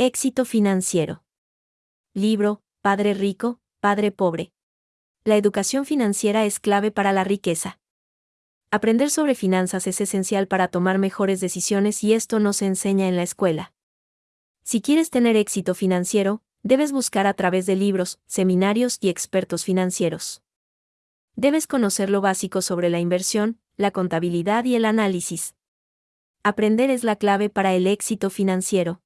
Éxito financiero. Libro, Padre Rico, Padre Pobre. La educación financiera es clave para la riqueza. Aprender sobre finanzas es esencial para tomar mejores decisiones y esto no se enseña en la escuela. Si quieres tener éxito financiero, debes buscar a través de libros, seminarios y expertos financieros. Debes conocer lo básico sobre la inversión, la contabilidad y el análisis. Aprender es la clave para el éxito financiero.